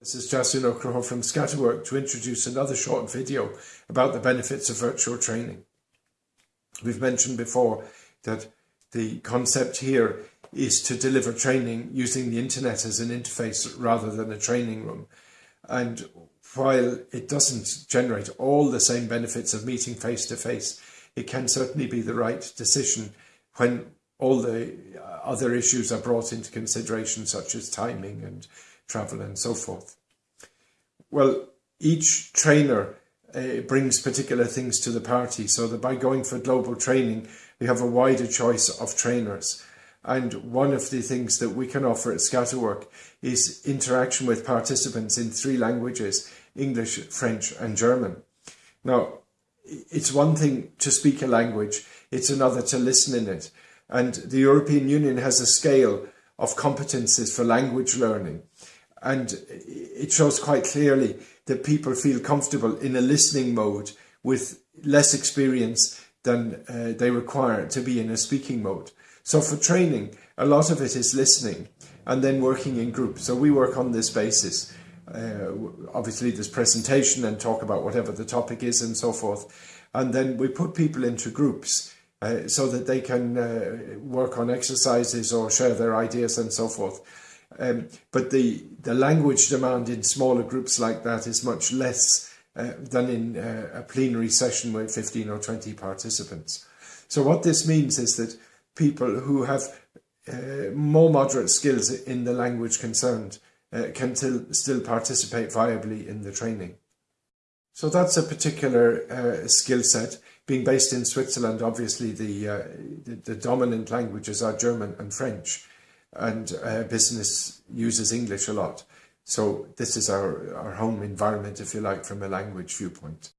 This is Justin O'Crow from Scatterwork to introduce another short video about the benefits of virtual training. We've mentioned before that the concept here is to deliver training using the internet as an interface rather than a training room. And while it doesn't generate all the same benefits of meeting face to face, it can certainly be the right decision when all the other issues are brought into consideration, such as timing and travel and so forth. Well, each trainer uh, brings particular things to the party, so that by going for global training, we have a wider choice of trainers. And one of the things that we can offer at Scatterwork is interaction with participants in three languages, English, French and German. Now, it's one thing to speak a language, it's another to listen in it. And the European Union has a scale of competences for language learning. And it shows quite clearly that people feel comfortable in a listening mode with less experience than uh, they require to be in a speaking mode. So for training, a lot of it is listening and then working in groups. So we work on this basis. Uh, obviously there's presentation and talk about whatever the topic is and so forth. And then we put people into groups uh, so that they can uh, work on exercises or share their ideas and so forth. Um, but the, the language demand in smaller groups like that is much less uh, than in uh, a plenary session with 15 or 20 participants. So what this means is that people who have uh, more moderate skills in the language concerned uh, can still participate viably in the training. So that's a particular uh, skill set. Being based in Switzerland, obviously the, uh, the, the dominant languages are German and French and uh, business uses English a lot. So this is our, our home environment, if you like, from a language viewpoint.